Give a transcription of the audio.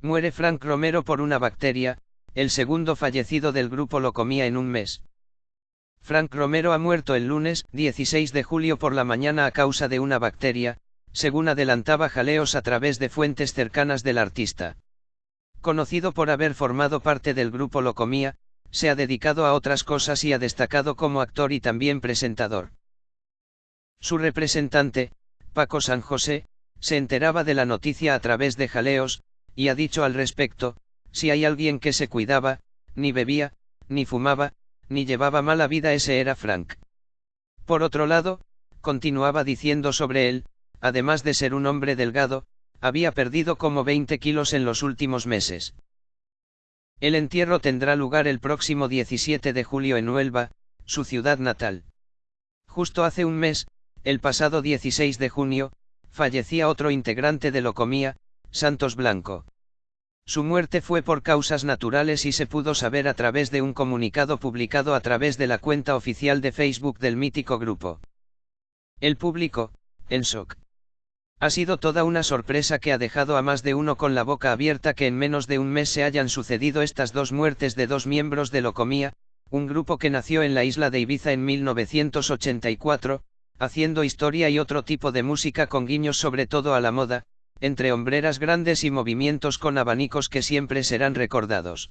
Muere Frank Romero por una bacteria, el segundo fallecido del grupo lo comía en un mes. Frank Romero ha muerto el lunes 16 de julio por la mañana a causa de una bacteria, según adelantaba Jaleos a través de fuentes cercanas del artista. Conocido por haber formado parte del grupo Locomía, se ha dedicado a otras cosas y ha destacado como actor y también presentador. Su representante, Paco San José, se enteraba de la noticia a través de Jaleos, y ha dicho al respecto, si hay alguien que se cuidaba, ni bebía, ni fumaba, ni llevaba mala vida ese era Frank. Por otro lado, continuaba diciendo sobre él, además de ser un hombre delgado, había perdido como 20 kilos en los últimos meses. El entierro tendrá lugar el próximo 17 de julio en Huelva, su ciudad natal. Justo hace un mes, el pasado 16 de junio, fallecía otro integrante de Locomía, Santos Blanco. Su muerte fue por causas naturales y se pudo saber a través de un comunicado publicado a través de la cuenta oficial de Facebook del mítico grupo. El público, en shock. Ha sido toda una sorpresa que ha dejado a más de uno con la boca abierta que en menos de un mes se hayan sucedido estas dos muertes de dos miembros de Locomía, un grupo que nació en la isla de Ibiza en 1984, haciendo historia y otro tipo de música con guiños sobre todo a la moda, entre hombreras grandes y movimientos con abanicos que siempre serán recordados.